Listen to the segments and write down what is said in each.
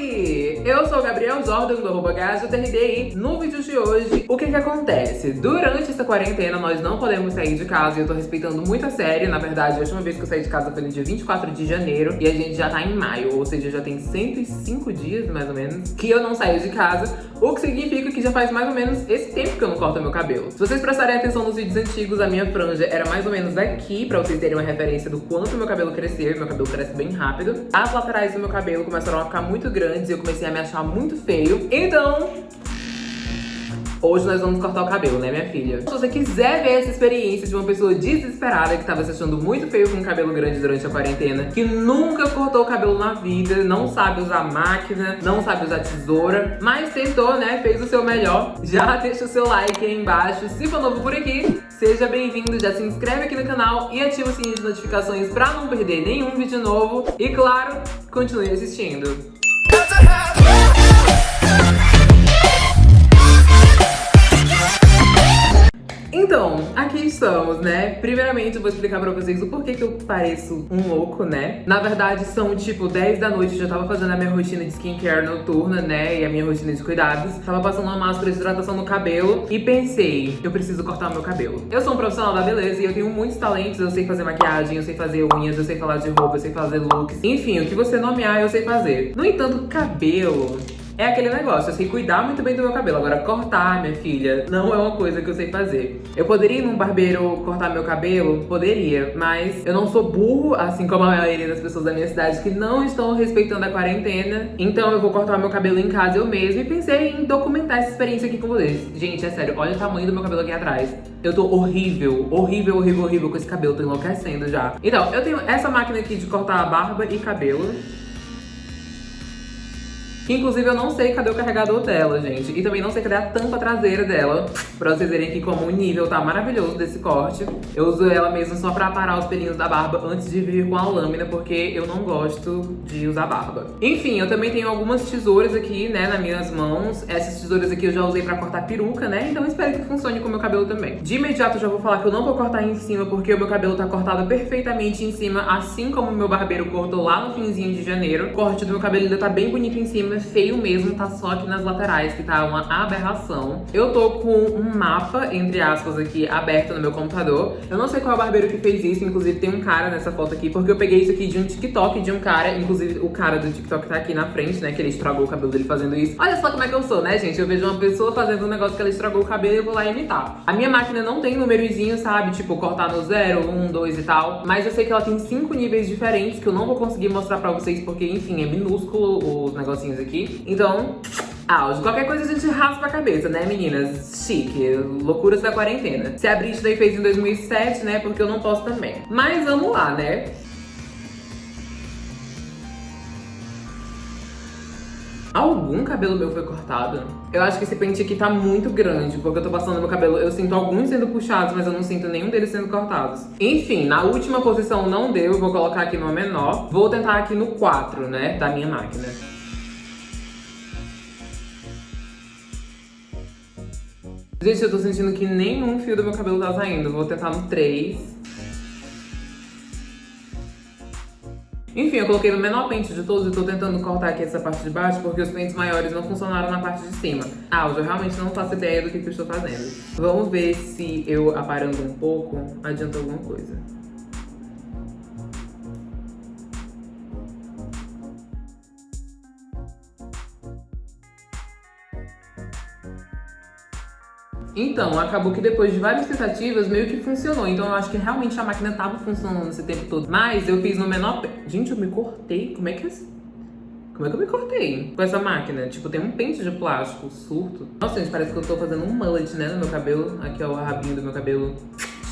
Oi! Eu sou o Gabriel Jordan do arroba GajoTRDI. No vídeo de hoje, o que que acontece? Durante essa quarentena, nós não podemos sair de casa e eu tô respeitando muito a série. Na verdade, a última vez que eu saí de casa foi no dia 24 de janeiro e a gente já tá em maio, ou seja, já tem 105 dias, mais ou menos, que eu não saio de casa, o que significa que já faz mais ou menos esse tempo que eu não corto meu cabelo. Se vocês prestarem atenção nos vídeos antigos, a minha franja era mais ou menos aqui, pra vocês terem uma referência do quanto meu cabelo crescer. Meu cabelo cresce bem rápido. As laterais do meu cabelo começaram a ficar muito grandes e eu comecei a me achar muito feio. Então, Hoje nós vamos cortar o cabelo, né, minha filha? Se você quiser ver essa experiência de uma pessoa desesperada que tava se achando muito feio com o cabelo grande durante a quarentena, que nunca cortou o cabelo na vida, não sabe usar máquina, não sabe usar tesoura, mas tentou, né, fez o seu melhor, já deixa o seu like aí embaixo. Se for novo por aqui, seja bem-vindo, já se inscreve aqui no canal e ativa o sininho de notificações pra não perder nenhum vídeo novo. E claro, continue assistindo. What the hell? Então, aqui estamos, né? Primeiramente, eu vou explicar pra vocês o porquê que eu pareço um louco, né? Na verdade, são tipo 10 da noite, eu já tava fazendo a minha rotina de skincare noturna, né? E a minha rotina de cuidados. Tava passando uma máscara de hidratação no cabelo e pensei, eu preciso cortar o meu cabelo. Eu sou um profissional da beleza e eu tenho muitos talentos. Eu sei fazer maquiagem, eu sei fazer unhas, eu sei falar de roupa, eu sei fazer looks. Enfim, o que você nomear, eu sei fazer. No entanto, cabelo é aquele negócio, eu sei cuidar muito bem do meu cabelo. Agora, cortar, minha filha, não é uma coisa que eu sei fazer. Eu poderia ir num barbeiro cortar meu cabelo? Poderia, mas eu não sou burro, assim como a maioria das pessoas da minha cidade que não estão respeitando a quarentena. Então eu vou cortar meu cabelo em casa eu mesma e pensei em documentar essa experiência aqui com vocês. Gente, é sério, olha o tamanho do meu cabelo aqui atrás. Eu tô horrível, horrível, horrível, horrível com esse cabelo, tô enlouquecendo já. Então, eu tenho essa máquina aqui de cortar barba e cabelo. Que inclusive eu não sei cadê o carregador dela, gente. E também não sei cadê a tampa traseira dela. Pra vocês verem aqui como o nível tá maravilhoso desse corte. Eu uso ela mesmo só pra parar os pelinhos da barba antes de vir com a lâmina, porque eu não gosto de usar barba. Enfim, eu também tenho algumas tesouras aqui, né, nas minhas mãos. Essas tesouras aqui eu já usei pra cortar peruca, né? Então espero que funcione com o meu cabelo também. De imediato já vou falar que eu não vou cortar em cima, porque o meu cabelo tá cortado perfeitamente em cima, assim como o meu barbeiro cortou lá no finzinho de janeiro. O corte do meu cabelo ainda tá bem bonito em cima, feio mesmo, tá só aqui nas laterais, que tá uma aberração. Eu tô com um mapa, entre aspas, aqui, aberto no meu computador. Eu não sei qual é o barbeiro que fez isso, inclusive tem um cara nessa foto aqui, porque eu peguei isso aqui de um TikTok de um cara, inclusive o cara do TikTok tá aqui na frente, né, que ele estragou o cabelo dele fazendo isso. Olha só como é que eu sou, né, gente? Eu vejo uma pessoa fazendo um negócio que ela estragou o cabelo e eu vou lá imitar. A minha máquina não tem númerozinho, sabe? Tipo, cortar no 0, 1, 2 e tal. Mas eu sei que ela tem cinco níveis diferentes que eu não vou conseguir mostrar pra vocês, porque, enfim, é minúsculo os negocinhos aqui. Então, auge. Qualquer coisa a gente raspa a cabeça, né, meninas? Chique, loucuras da quarentena. Se a Brit daí fez em 2007, né, porque eu não posso também. Mas vamos lá, né? Algum cabelo meu foi cortado? Eu acho que esse pente aqui tá muito grande, porque eu tô passando meu cabelo, eu sinto alguns sendo puxados, mas eu não sinto nenhum deles sendo cortados. Enfim, na última posição não deu, eu vou colocar aqui no menor. Vou tentar aqui no 4, né, da minha máquina. Gente, eu tô sentindo que nenhum fio do meu cabelo tá saindo. Vou tentar no 3. Enfim, eu coloquei no menor pente de todos e tô tentando cortar aqui essa parte de baixo porque os pentes maiores não funcionaram na parte de cima. Ah, eu realmente não faço ideia do que, que eu estou fazendo. Vamos ver se eu aparando um pouco adianta alguma coisa. Então, acabou que depois de várias tentativas, meio que funcionou. Então eu acho que realmente a máquina tava funcionando esse tempo todo. Mas eu fiz no menor... Gente, eu me cortei. Como é que é... Como é que eu me cortei com essa máquina? Tipo, tem um pente de plástico, surto. Nossa, gente, parece que eu tô fazendo um mullet, né, no meu cabelo. Aqui, ó, o rabinho do meu cabelo.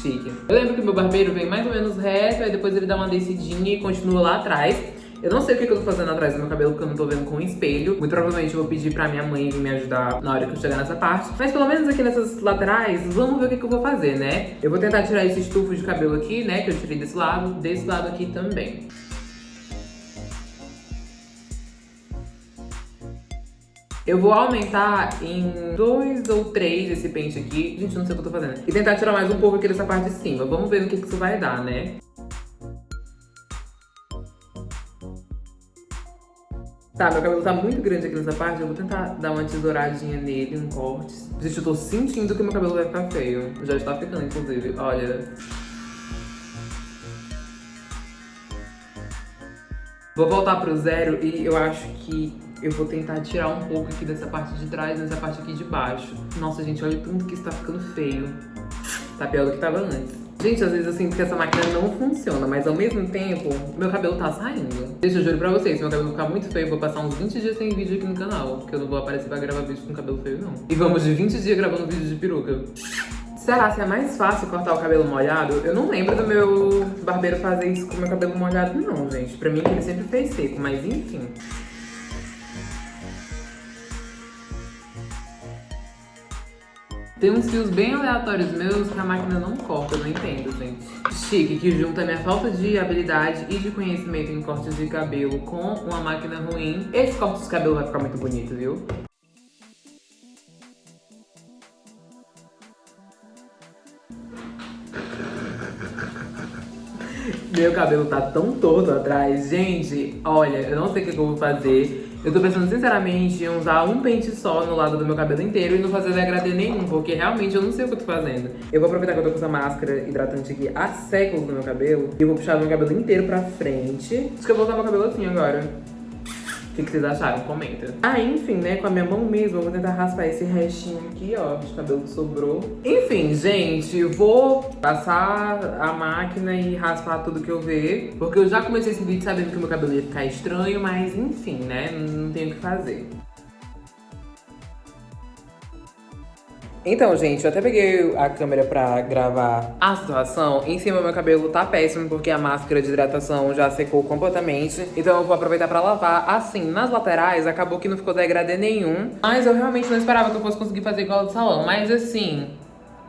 Chique. Eu lembro que meu barbeiro vem mais ou menos reto, aí depois ele dá uma descidinha e continua lá atrás. Eu não sei o que, eu tô fazendo atrás do meu cabelo, porque eu não tô vendo com um espelho. Muito provavelmente eu vou pedir pra minha mãe me ajudar na hora que eu chegar nessa parte. Mas pelo menos aqui nessas laterais, vamos ver o que, que eu vou fazer, né? Eu vou tentar tirar esse estufo de cabelo aqui, né? Que eu tirei desse lado, desse lado aqui também. Eu vou aumentar em dois ou três esse pente aqui. Gente, não sei o que eu tô fazendo. E tentar tirar mais um pouco aqui dessa parte de cima. Vamos ver no que, que isso vai dar, né? Tá, meu cabelo tá muito grande aqui nessa parte, eu vou tentar dar uma tesouradinha nele, um corte. Gente, eu tô sentindo que meu cabelo vai ficar feio. Já está ficando, inclusive, olha. Vou voltar pro zero e eu acho que eu vou tentar tirar um pouco aqui dessa parte de trás, nessa parte aqui de baixo. Nossa, gente, olha tanto que está ficando feio. Tá pior do que tava antes. Gente, às vezes eu sinto que essa máquina não funciona, mas ao mesmo tempo, meu cabelo tá saindo. Deixa eu juro pra vocês, se meu cabelo ficar muito feio, eu vou passar uns 20 dias sem vídeo aqui no canal, porque eu não vou aparecer pra gravar vídeo com cabelo feio, não. E vamos de 20 dias gravando vídeo de peruca. Será se é mais fácil cortar o cabelo molhado? Eu não lembro do meu barbeiro fazer isso com meu cabelo molhado, não, gente. Pra mim, ele sempre fez seco, mas enfim. Tem uns fios bem aleatórios meus que a máquina não corta, eu não entendo, gente. Chique, que junta minha falta de habilidade e de conhecimento em cortes de cabelo com uma máquina ruim. Esse corte de cabelo vai ficar muito bonito, viu? Meu cabelo tá tão torto atrás. Gente, olha, eu não sei o que eu vou fazer. Eu tô pensando sinceramente em usar um pente só no lado do meu cabelo inteiro e não fazer degradê nenhum, porque realmente eu não sei o que eu tô fazendo. Eu vou aproveitar que eu tô com essa máscara hidratante aqui há séculos no meu cabelo e eu vou puxar meu cabelo inteiro pra frente. Acho que eu vou usar meu cabelo assim agora. O que, vocês acharam? Comenta. Ah, enfim, né? Com a minha mão mesmo, eu vou tentar raspar esse restinho aqui, ó, de cabelo que sobrou. Enfim, gente, vou passar a máquina e raspar tudo que eu ver. Porque eu já comecei esse vídeo sabendo que meu cabelo ia ficar estranho, mas enfim, né? Não tenho o que fazer. Então, gente, eu até peguei a câmera pra gravar a situação. Em cima, meu cabelo tá péssimo, porque a máscara de hidratação já secou completamente. Então eu vou aproveitar pra lavar. Assim, nas laterais, acabou que não ficou degradê nenhum. Mas eu realmente não esperava que eu fosse conseguir fazer igual do salão. Mas assim,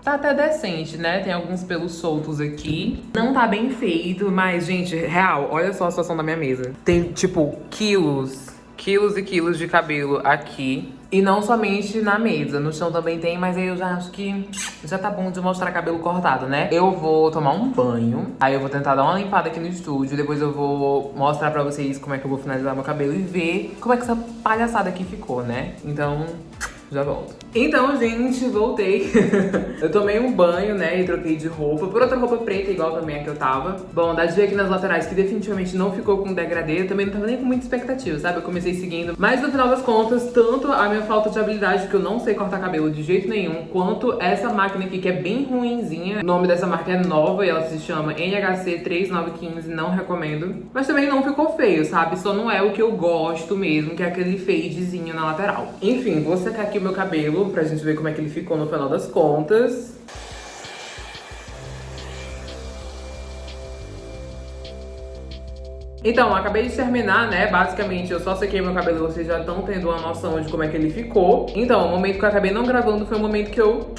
Tá até decente, né? Tem alguns pelos soltos aqui. Não tá bem feito, mas, gente, real, olha só a situação da minha mesa. Tem, tipo, quilos, quilos e quilos de cabelo aqui. E não somente na mesa, no chão também tem, mas aí eu já acho que já tá bom de mostrar cabelo cortado, né? Eu vou tomar um banho, aí eu vou tentar dar uma limpada aqui no estúdio, depois eu vou mostrar pra vocês como é que eu vou finalizar meu cabelo e ver como é que essa palhaçada aqui ficou, né? Então, já volto. Então, gente, voltei. eu tomei um banho, né, e troquei de roupa por outra roupa preta, igual também a que eu tava. Bom, dá de ver aqui nas laterais que definitivamente não ficou com degradê. Eu também não tava nem com muita expectativa, sabe? Eu comecei seguindo. Mas no final das contas, tanto a minha falta de habilidade, que eu não sei cortar cabelo de jeito nenhum, quanto essa máquina aqui, que é bem ruinzinha. O nome dessa marca é nova e ela se chama NHC 3915, não recomendo. Mas também não ficou feio, sabe? Só não é o que eu gosto mesmo, que é aquele fadezinho na lateral. Enfim, vou secar aqui o meu cabelo pra gente ver como é que ele ficou no final das contas. Então, acabei de terminar, né? Basicamente, eu só sequei meu cabelo, vocês já estão tendo uma noção de como é que ele ficou. Então, o momento que eu acabei não gravando foi o momento que eu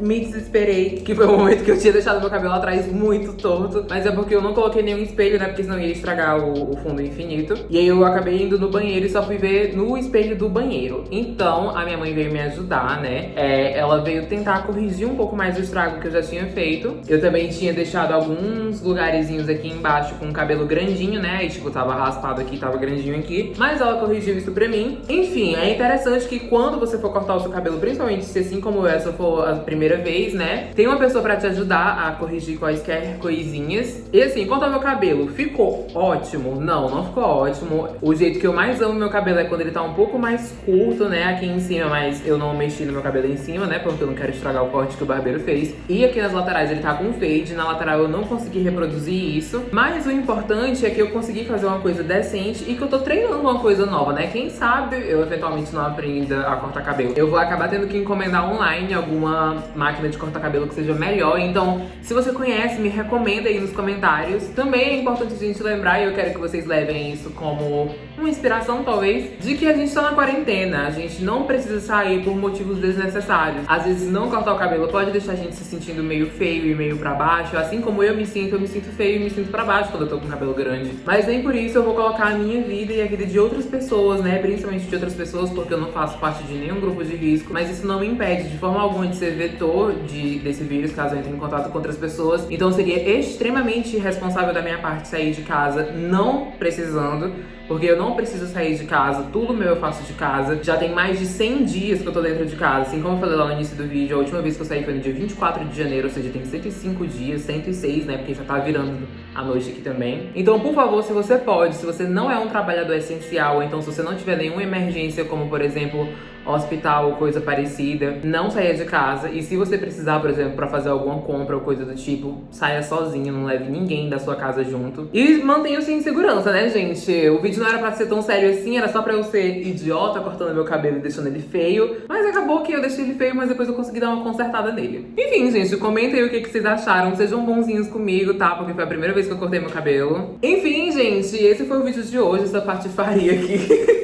me desesperei, que foi o momento que eu tinha deixado meu cabelo atrás muito torto. Mas é porque eu não coloquei nenhum espelho, né? Porque senão ia estragar o, o, fundo infinito. E aí eu acabei indo no banheiro e só fui ver no espelho do banheiro. Então, a minha mãe veio me ajudar, né? É, ela veio tentar corrigir um pouco mais o estrago que eu já tinha feito. Eu também tinha deixado alguns lugarzinhos aqui embaixo com o cabelo grandinho, né? E tipo, tava raspado aqui, tava grandinho aqui. Mas ela corrigiu isso pra mim. Enfim, é interessante que quando você for cortar o seu cabelo, principalmente se assim como essa for a primeira primeira vez, né? Tem uma pessoa pra te ajudar a corrigir quaisquer coisinhas. E assim, quanto ao meu cabelo, ficou ótimo? Não, não ficou ótimo. O jeito que eu mais amo meu cabelo é quando ele tá um pouco mais curto, né? Aqui em cima, mas eu não mexi no meu cabelo em cima, né? Porque eu não quero estragar o corte que o barbeiro fez. E aqui nas laterais ele tá com fade. Na lateral eu não consegui reproduzir isso. Mas o importante é que eu consegui fazer uma coisa decente e que eu tô treinando uma coisa nova, né? Quem sabe eu eventualmente não aprenda a cortar cabelo. Eu vou acabar tendo que encomendar online alguma máquina de cortar cabelo que seja melhor. Então, se você conhece, me recomenda aí nos comentários. Também é importante a gente lembrar, e eu quero que vocês levem isso como uma inspiração, talvez, de que a gente tá na quarentena. A gente não precisa sair por motivos desnecessários. Às vezes, não cortar o cabelo pode deixar a gente se sentindo meio feio e meio pra baixo. Assim como eu me sinto, eu me sinto feio e me sinto pra baixo quando eu tô com o cabelo grande. Mas nem por isso eu vou colocar a minha vida e a vida de outras pessoas, né? Principalmente de outras pessoas, porque eu não faço parte de nenhum grupo de risco. Mas isso não me impede de forma alguma de ser vetor de, desse vírus, caso eu entre em contato com outras pessoas. Então seria extremamente irresponsável da minha parte sair de casa não precisando porque eu não preciso sair de casa, tudo meu eu faço de casa. Já tem mais de 100 dias que eu tô dentro de casa, assim como eu falei lá no início do vídeo, a última vez que eu saí foi no dia 24 de janeiro, ou seja, tem 105 dias, 106, né, porque já tá virando a noite aqui também. Então, por favor, se você pode, se você não é um trabalhador essencial, ou então se você não tiver nenhuma emergência, como por exemplo, hospital ou coisa parecida, não saia de casa. E se você precisar, por exemplo, para fazer alguma compra ou coisa do tipo, saia sozinho, não leve ninguém da sua casa junto. E mantenha-se em segurança, né, gente? O vídeo não era pra ser tão sério assim, era só pra eu ser idiota cortando meu cabelo e deixando ele feio. Mas acabou que eu deixei ele feio, mas depois eu consegui dar uma consertada nele. Enfim, gente, comentem aí o que, que vocês acharam. Sejam bonzinhos comigo, tá? Porque foi a primeira vez que eu cortei meu cabelo. Enfim, gente, esse foi o vídeo de hoje, essa patifaria aqui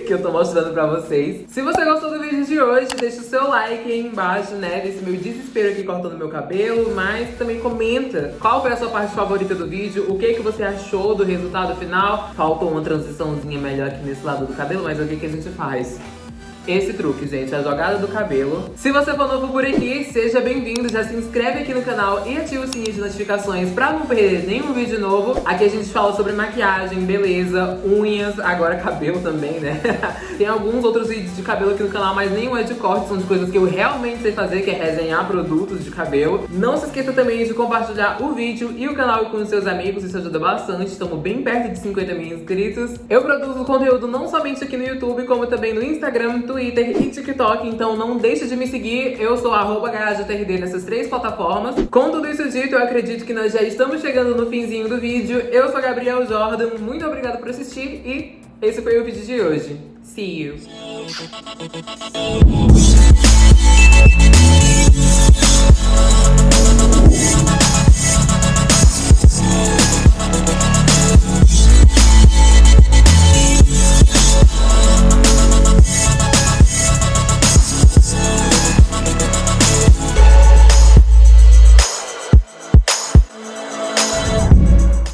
que eu tô mostrando pra vocês. Se você gostou do vídeo, de hoje, deixa o seu like aí embaixo, né, desse meu desespero aqui cortando meu cabelo, mas também comenta qual foi a sua parte favorita do vídeo, o que que você achou do resultado final. Faltou uma transiçãozinha melhor aqui nesse lado do cabelo, mas o que que a gente faz? Esse truque, gente, a jogada do cabelo. Se você for novo por aqui, seja bem-vindo, já se inscreve aqui no canal e ativa o sininho de notificações pra não perder nenhum vídeo novo. Aqui a gente fala sobre maquiagem, beleza, unhas, agora cabelo também, né? Tem alguns outros vídeos de cabelo aqui no canal, mas nenhum é de corte, são de coisas que eu realmente sei fazer, que é resenhar produtos de cabelo. Não se esqueça também de compartilhar o vídeo e o canal com os seus amigos, isso ajuda bastante, estamos bem perto de 50 mil inscritos. Eu produzo conteúdo não somente aqui no YouTube, como também no Instagram, e TikTok, então não deixe de me seguir. Eu sou arroba nessas três plataformas. Com tudo isso dito, eu acredito que nós já estamos chegando no finzinho do vídeo. Eu sou Gabriel Jordan, muito obrigada por assistir e esse foi o vídeo de hoje. See you!